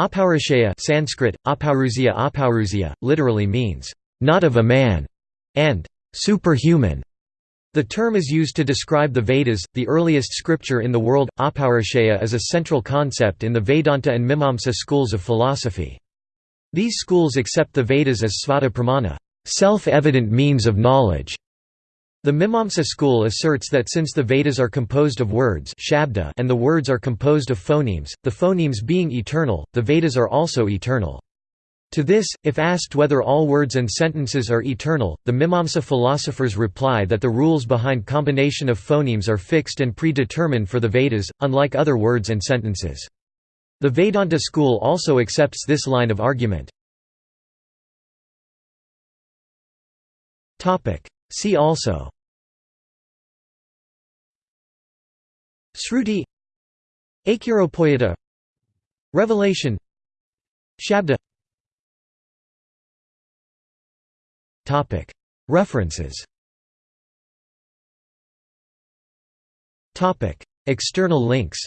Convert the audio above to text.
Apaurusheya Sanskrit, Apaurusya, literally means, "...not of a man", and "...superhuman". The term is used to describe the Vedas, the earliest scripture in the world. Apaurusheya is a central concept in the Vedanta and Mimamsa schools of philosophy. These schools accept the Vedas as svata pramana, self-evident means of knowledge. The Mimamsa school asserts that since the Vedas are composed of words shabda and the words are composed of phonemes, the phonemes being eternal, the Vedas are also eternal. To this, if asked whether all words and sentences are eternal, the Mimamsa philosophers reply that the rules behind combination of phonemes are fixed and predetermined for the Vedas, unlike other words and sentences. The Vedanta school also accepts this line of argument. See also Sruti Akiropoyata Revelation Shabda. References. Topic. External links